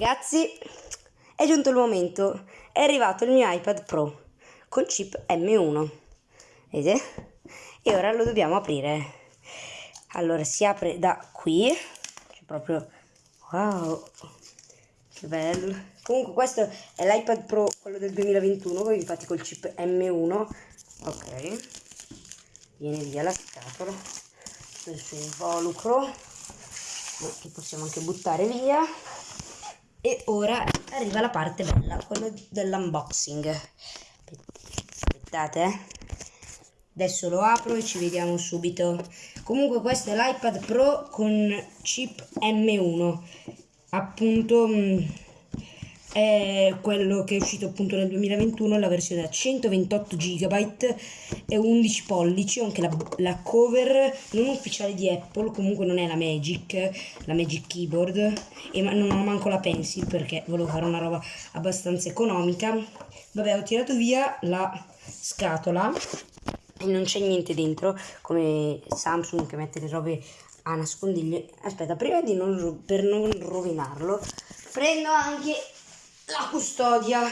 Ragazzi, è giunto il momento, è arrivato il mio iPad Pro con chip M1, vedete? E ora lo dobbiamo aprire. Allora, si apre da qui, c'è proprio, wow, che bello. Comunque questo è l'iPad Pro, quello del 2021, infatti col chip M1, ok, viene via la scatola, il suo involucro, che possiamo anche buttare via e ora arriva la parte bella, quella dell'unboxing. Aspettate, eh. Adesso lo apro e ci vediamo subito. Comunque questo è l'iPad Pro con chip M1. Appunto mm, è quello che è uscito appunto nel 2021, la versione da 128 GB e 11 pollici, anche la, la, cover non ufficiale di Apple, comunque non è la Magic, la Magic Keyboard, e ma non ho manco la Pencil perché volevo fare una roba abbastanza economica. Vabbè, ho tirato via la scatola e non c'è niente dentro, come Samsung che mette le robe a nascondiglio. Aspetta, prima di non, per non rovinarlo, prendo anche la custodia.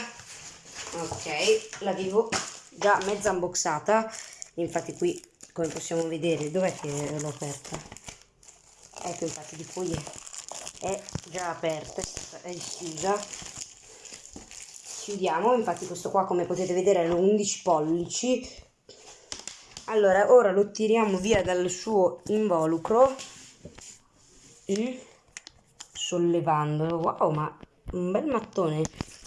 Ok l'avevo già mezza unboxata. Infatti qui come possiamo vedere dov'è che l'ho aperta? Ecco infatti di qui. È già aperta è chiusa chiudiamo infatti questo qua come potete vedere è 11 pollici. Allora ora lo tiriamo via dal suo involucro sollevandolo wow ma un bel mattone.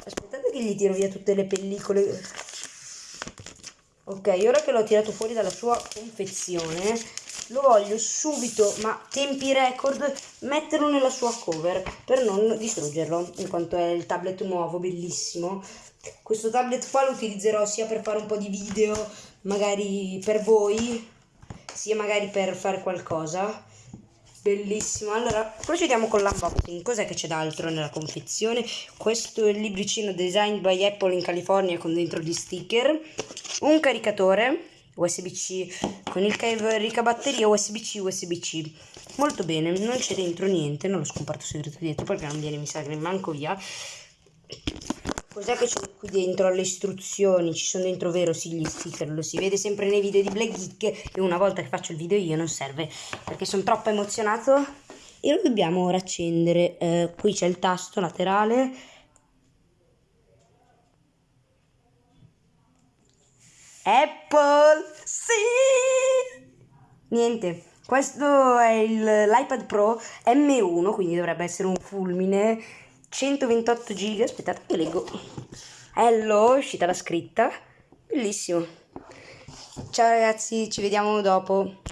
Aspettate che gli tiro via tutte le pellicole. Ok, ora che l'ho tirato fuori dalla sua confezione, lo voglio subito, ma tempi record, metterlo nella sua cover per non distruggerlo, in quanto è il tablet nuovo, bellissimo. Questo tablet qua lo utilizzerò sia per fare un po' di video, magari per voi, sia magari per fare qualcosa bellissimo. Allora procediamo con l'unboxing. Cos'è che c'è d'altro nella confezione? Questo è il libricino designed by apple in california con dentro gli sticker. Un caricatore usb-c con il caricabatteria usb-c usb-c molto bene non c'è dentro niente non lo scomparto segreto dietro perché non viene mi sa che manco via Cos'è che c'è qui dentro alle istruzioni? Ci sono dentro vero sì gli sticker, lo si vede sempre nei video di Black Geek e una volta che faccio il video io non serve perché sono troppo emozionato e lo dobbiamo ora accendere. Eh, qui c'è il tasto laterale. Apple! Sì! Niente, questo è l'iPad Pro M1, quindi dovrebbe essere un fulmine 128 giga aspettate che leggo. Hello è uscita la scritta. Bellissimo. Ciao ragazzi ci vediamo dopo